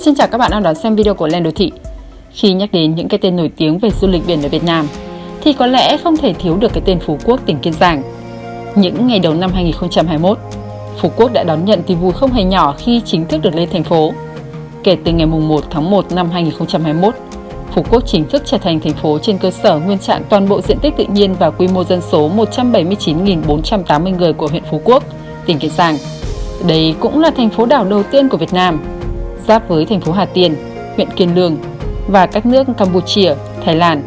Xin chào các bạn đang đón xem video của Lên Đô Thị. Khi nhắc đến những cái tên nổi tiếng về du lịch biển ở Việt Nam, thì có lẽ không thể thiếu được cái tên Phú Quốc tỉnh Kiên Giang. Những ngày đầu năm 2021, Phú Quốc đã đón nhận tin vui không hề nhỏ khi chính thức được lên thành phố. Kể từ ngày 1 tháng 1 năm 2021, Phú Quốc chính thức trở thành thành phố trên cơ sở nguyên trạng toàn bộ diện tích tự nhiên và quy mô dân số 179.480 người của huyện Phú Quốc, tỉnh Kiên Giang. Đây cũng là thành phố đảo đầu tiên của Việt Nam, giáp với thành phố Hà Tiên, huyện Kiên Lương và các nước Campuchia, Thái Lan.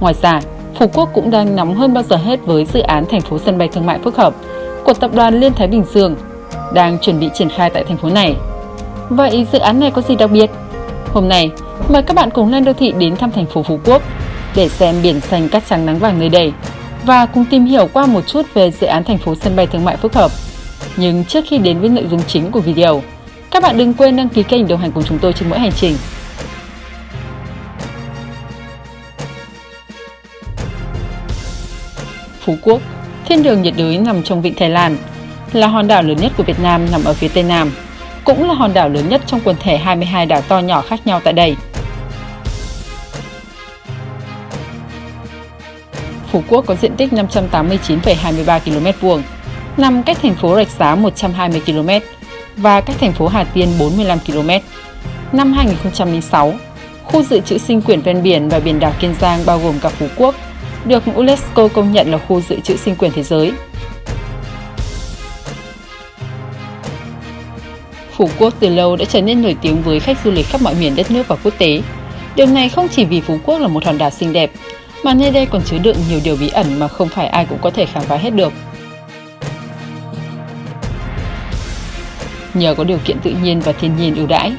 Ngoài ra, Phú Quốc cũng đang nóng hơn bao giờ hết với dự án thành phố sân bay thương mại phức hợp của tập đoàn Liên Thái Bình Dương đang chuẩn bị triển khai tại thành phố này. Vậy dự án này có gì đặc biệt? Hôm nay, mời các bạn cùng lên đô thị đến thăm thành phố Phú Quốc để xem biển xanh cát trắng nắng vàng nơi đây và cùng tìm hiểu qua một chút về dự án thành phố sân bay thương mại phức hợp. Nhưng trước khi đến với nội dung chính của video, các bạn đừng quên đăng ký kênh đồng hành cùng chúng tôi trên mỗi hành trình. Phú Quốc, thiên đường nhiệt đới nằm trong vịnh Thái Lan, là hòn đảo lớn nhất của Việt Nam nằm ở phía Tây Nam, cũng là hòn đảo lớn nhất trong quần thể 22 đảo to nhỏ khác nhau tại đây. Phú Quốc có diện tích 589,23 km vuông, nằm cách thành phố Rạch Giá 120 km và cách thành phố Hà Tiên 45 km. Năm 2006, khu dự trữ sinh quyển ven biển và biển đảo Kiên Giang bao gồm cả Phú Quốc được UNESCO công nhận là khu dự trữ sinh quyển thế giới. Phú Quốc từ lâu đã trở nên nổi tiếng với khách du lịch khắp mọi miền đất nước và quốc tế. Điều này không chỉ vì Phú Quốc là một hòn đảo xinh đẹp, mà nơi đây còn chứa đựng nhiều điều bí ẩn mà không phải ai cũng có thể khám phá hết được. Nhờ có điều kiện tự nhiên và thiên nhiên ưu đãi,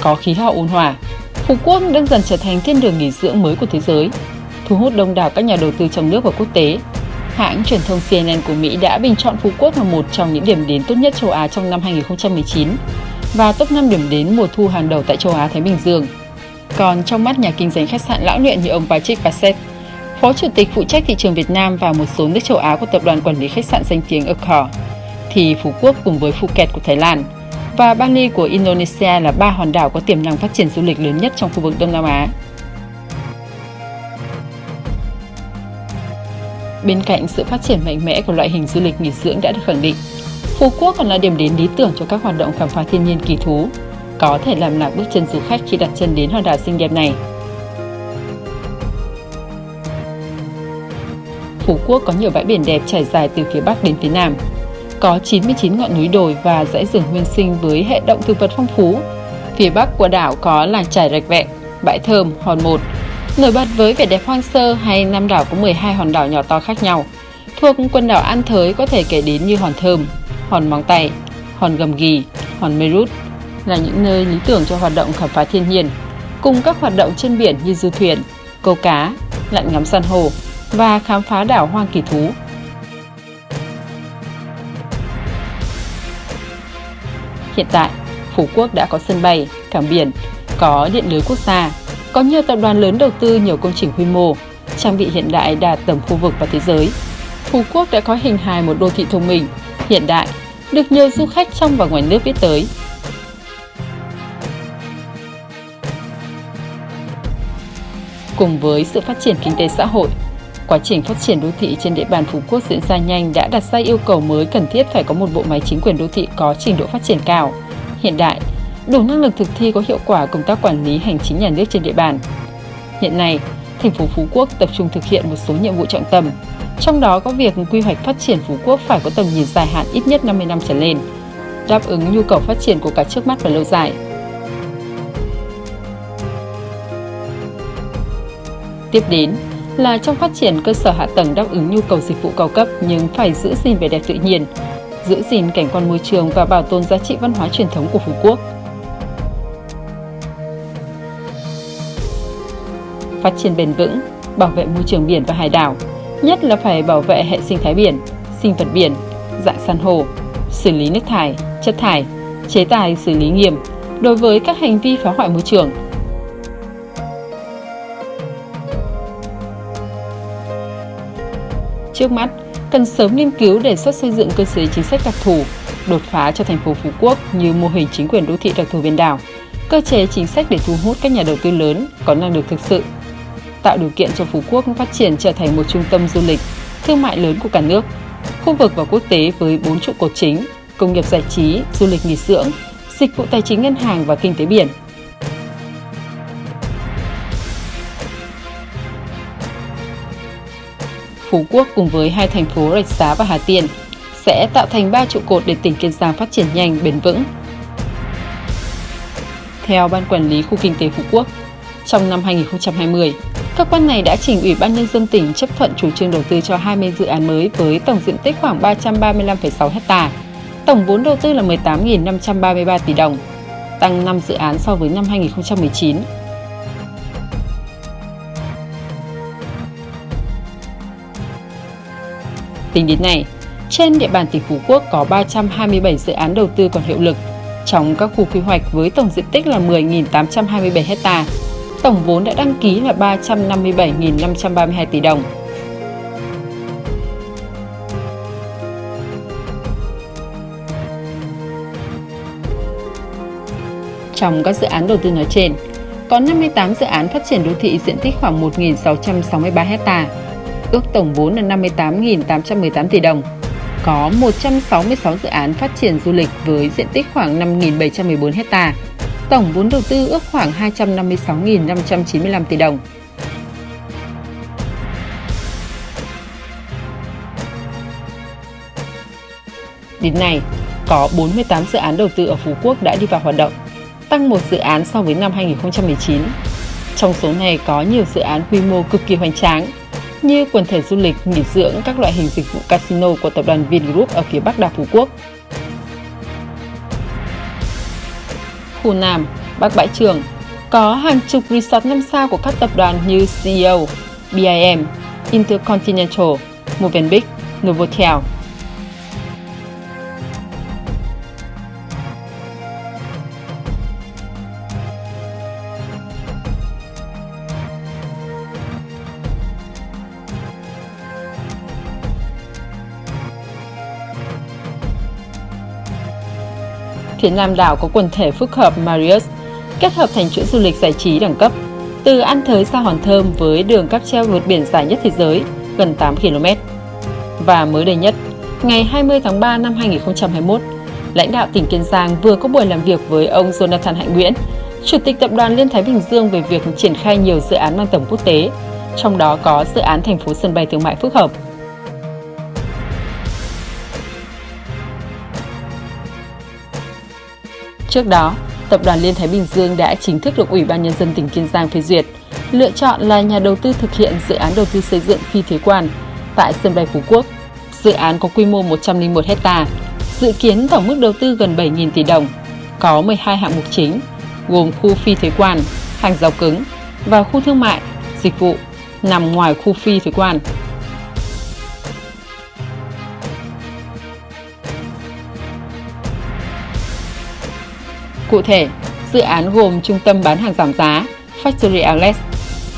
có khí hậu ôn hòa, Phú Quốc đang dần trở thành thiên đường nghỉ dưỡng mới của thế giới, thu hút đông đảo các nhà đầu tư trong nước và quốc tế. Hãng truyền thông CNN của Mỹ đã bình chọn Phú Quốc là một trong những điểm đến tốt nhất châu Á trong năm 2019 và top 5 điểm đến mùa thu hàng đầu tại châu Á Thái Bình Dương. Còn trong mắt nhà kinh doanh khách sạn lão luyện như ông Patrick Bassett, Phó Chủ tịch phụ trách thị trường Việt Nam và một số nước châu Á của tập đoàn quản lý khách sạn danh tiếng Accor, thì Phú Quốc cùng với Phuket của Thái Lan và Bali của Indonesia là ba hòn đảo có tiềm năng phát triển du lịch lớn nhất trong khu vực Đông Nam Á. Bên cạnh sự phát triển mạnh mẽ của loại hình du lịch nghỉ dưỡng đã được khẳng định, Phú Quốc còn là điểm đến lý tưởng cho các hoạt động khám phá thiên nhiên kỳ thú, có thể làm lạc bước chân du khách khi đặt chân đến hòn đảo xinh đẹp này. Phú Quốc có nhiều bãi biển đẹp trải dài từ phía Bắc đến phía Nam, có 99 ngọn núi đồi và dãy rừng nguyên sinh với hệ động thực vật phong phú. Phía bắc của đảo có làng trải rạch vẹn, bãi thơm, hòn một, nổi bật với vẻ đẹp hoang sơ hay năm đảo có 12 hòn đảo nhỏ to khác nhau. Thuộc quần đảo An Thới có thể kể đến như hòn thơm, hòn móng tay, hòn gầm ghì, hòn mê rút là những nơi lý tưởng cho hoạt động khám phá thiên nhiên, cùng các hoạt động trên biển như du thuyền, câu cá, lặn ngắm san hô và khám phá đảo hoang kỳ thú Hiện tại, Phú Quốc đã có sân bay, cảng biển, có điện lưới quốc gia, có nhiều tập đoàn lớn đầu tư nhiều công trình quy mô, trang bị hiện đại đạt tầm khu vực và thế giới. Phú Quốc đã có hình hài một đô thị thông minh, hiện đại, được nhiều du khách trong và ngoài nước biết tới. Cùng với sự phát triển kinh tế xã hội, quá trình phát triển đô thị trên địa bàn Phú Quốc diễn ra nhanh đã đặt ra yêu cầu mới cần thiết phải có một bộ máy chính quyền đô thị có trình độ phát triển cao, hiện đại, đủ năng lực thực thi có hiệu quả công tác quản lý hành chính nhà nước trên địa bàn. Hiện nay, thành phố Phú Quốc tập trung thực hiện một số nhiệm vụ trọng tâm, trong đó có việc quy hoạch phát triển Phú Quốc phải có tầm nhìn dài hạn ít nhất 50 năm trở lên, đáp ứng nhu cầu phát triển của cả trước mắt và lâu dài. Tiếp đến là trong phát triển cơ sở hạ tầng đáp ứng nhu cầu dịch vụ cao cấp nhưng phải giữ gìn vẻ đẹp tự nhiên, giữ gìn cảnh quan môi trường và bảo tồn giá trị văn hóa truyền thống của Phú Quốc. Phát triển bền vững, bảo vệ môi trường biển và hải đảo, nhất là phải bảo vệ hệ sinh thái biển, sinh vật biển, dạng san hô, xử lý nước thải, chất thải, chế tài xử lý nghiêm đối với các hành vi phá hoại môi trường – Trước mắt, cần sớm nghiên cứu đề xuất xây dựng cơ chế chính sách đặc thù, đột phá cho thành phố Phú Quốc như mô hình chính quyền đô thị đặc thù biển đảo, cơ chế chính sách để thu hút các nhà đầu tư lớn có năng lực thực sự, tạo điều kiện cho Phú Quốc phát triển trở thành một trung tâm du lịch, thương mại lớn của cả nước, khu vực và quốc tế với bốn trụ cột chính, công nghiệp giải trí, du lịch nghỉ dưỡng, dịch vụ tài chính ngân hàng và kinh tế biển. Phú Quốc cùng với hai thành phố Rạch Giá và Hà Tiên sẽ tạo thành ba trụ cột để tỉnh Kiên Giang phát triển nhanh, bền vững. Theo Ban Quản lý Khu Kinh tế Phú Quốc, trong năm 2020, cơ quan này đã trình Ủy ban Nhân dân tỉnh chấp thuận chủ trương đầu tư cho 20 dự án mới với tổng diện tích khoảng 335,6 ha. Tổng vốn đầu tư là 18.533 tỷ đồng, tăng 5 dự án so với năm 2019. Tính đến nay, trên địa bàn tỉnh Phú Quốc có 327 dự án đầu tư còn hiệu lực trong các khu quy hoạch với tổng diện tích là 10.827 ha. Tổng vốn đã đăng ký là 357.532 tỷ đồng. Trong các dự án đầu tư nói trên, có 58 dự án phát triển đô thị diện tích khoảng 1.663 hectare, ước tổng vốn là 58.818 tỷ đồng. Có 166 dự án phát triển du lịch với diện tích khoảng 5.714 hecta. tổng vốn đầu tư ước khoảng 256.595 tỷ đồng. Đến nay, có 48 dự án đầu tư ở Phú Quốc đã đi vào hoạt động tăng một dự án so với năm 2019. Trong số này có nhiều dự án quy mô cực kỳ hoành tráng, như quần thể du lịch, nghỉ dưỡng, các loại hình dịch vụ casino của tập đoàn Vingroup ở phía Bắc đảo Phú Quốc. Khu Nam, Bắc Bãi Trường có hàng chục resort 5 sao của các tập đoàn như CEO, BIM, Intercontinental, Movenpick, Novotel, phía nam đảo có quần thể phức hợp Marius, kết hợp thành chuỗi du lịch giải trí đẳng cấp, từ An Thới ra Hòn Thơm với đường cáp treo vượt biển dài nhất thế giới, gần 8 km. Và mới đây nhất, ngày 20 tháng 3 năm 2021, lãnh đạo tỉnh Kiên Giang vừa có buổi làm việc với ông Jonathan Hạnh Nguyễn, Chủ tịch Tập đoàn Liên Thái Bình Dương về việc triển khai nhiều dự án mang tầm quốc tế, trong đó có dự án thành phố sân bay thương mại phức hợp Trước đó, Tập đoàn Liên Thái Bình Dương đã chính thức được Ủy ban Nhân dân tỉnh Kiên Giang phê duyệt, lựa chọn là nhà đầu tư thực hiện dự án đầu tư xây dựng phi thuế quan tại sân bay Phú Quốc. Dự án có quy mô 101 hecta, dự kiến tổng mức đầu tư gần 7.000 tỷ đồng, có 12 hạng mục chính, gồm khu phi thuế quan, hàng rào cứng và khu thương mại, dịch vụ nằm ngoài khu phi thuế quan. Cụ thể, dự án gồm trung tâm bán hàng giảm giá Factory Outlet,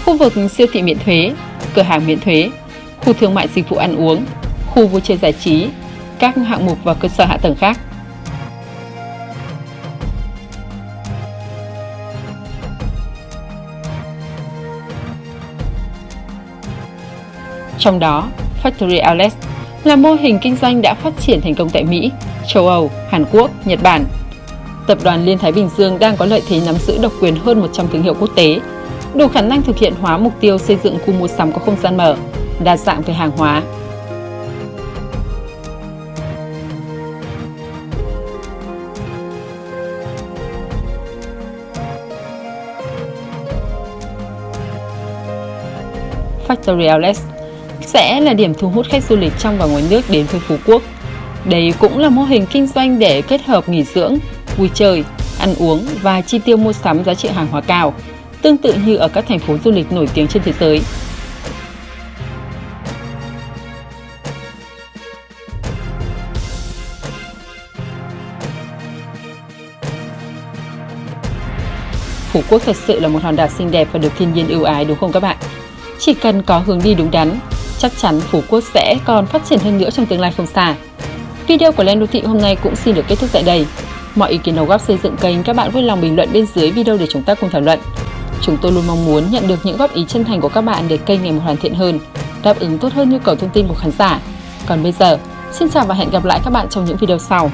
khu vực siêu thị miễn thuế, cửa hàng miễn thuế, khu thương mại dịch vụ ăn uống, khu vui chơi giải trí, các hạng mục và cơ sở hạ tầng khác. Trong đó, Factory Outlet là mô hình kinh doanh đã phát triển thành công tại Mỹ, châu Âu, Hàn Quốc, Nhật Bản Tập đoàn Liên Thái Bình Dương đang có lợi thế nắm giữ độc quyền hơn 100 thương hiệu quốc tế, đủ khả năng thực hiện hóa mục tiêu xây dựng khu mua sắm có không gian mở, đa dạng về hàng hóa. Factory Outlet sẽ là điểm thu hút khách du lịch trong và ngoài nước đến với Phú Quốc. Đây cũng là mô hình kinh doanh để kết hợp nghỉ dưỡng, vui chơi, ăn uống và chi tiêu mua sắm giá trị hàng hóa cao, tương tự như ở các thành phố du lịch nổi tiếng trên thế giới. Phú Quốc thật sự là một hòn đảo xinh đẹp và được thiên nhiên ưu ái đúng không các bạn? Chỉ cần có hướng đi đúng đắn, chắc chắn Phú Quốc sẽ còn phát triển hơn nữa trong tương lai không xa. Video của Lên Đô Thị hôm nay cũng xin được kết thúc tại đây. Mọi ý kiến đóng góp xây dựng kênh các bạn vui lòng bình luận bên dưới video để chúng ta cùng thảo luận. Chúng tôi luôn mong muốn nhận được những góp ý chân thành của các bạn để kênh ngày một hoàn thiện hơn, đáp ứng tốt hơn nhu cầu thông tin của khán giả. Còn bây giờ, xin chào và hẹn gặp lại các bạn trong những video sau.